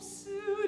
Soon.